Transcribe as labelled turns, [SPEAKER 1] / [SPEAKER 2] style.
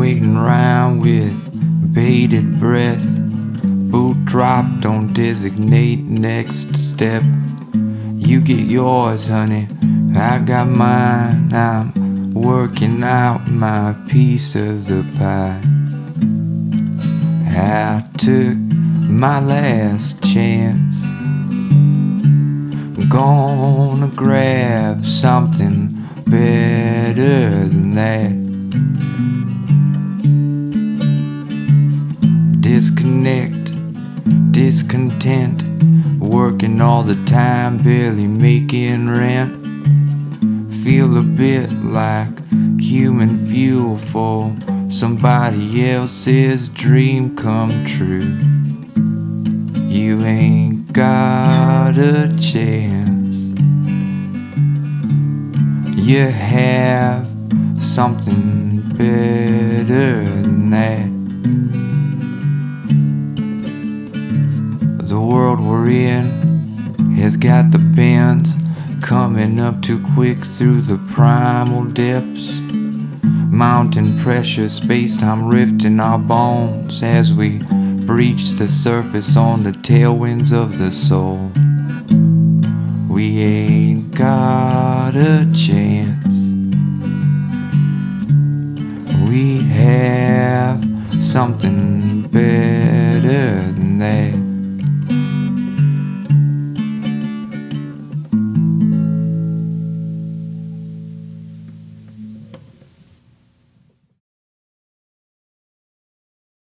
[SPEAKER 1] waiting around with bated breath. Boot dropped, don't designate next step. You get yours, honey. I got mine. I'm working out my piece of the pie. I took my last chance. Gonna grab something better than that. Discontent, working all the time, barely making rent. Feel a bit like human fuel for somebody else's dream come true. You ain't got a chance. You have something better than that. The world we're in has got the bends coming up too quick through the primal depths. Mountain pressure, space time rifting our bones as we breach the surface on the tailwinds of the soul. We ain't got a chance. We have something better than that.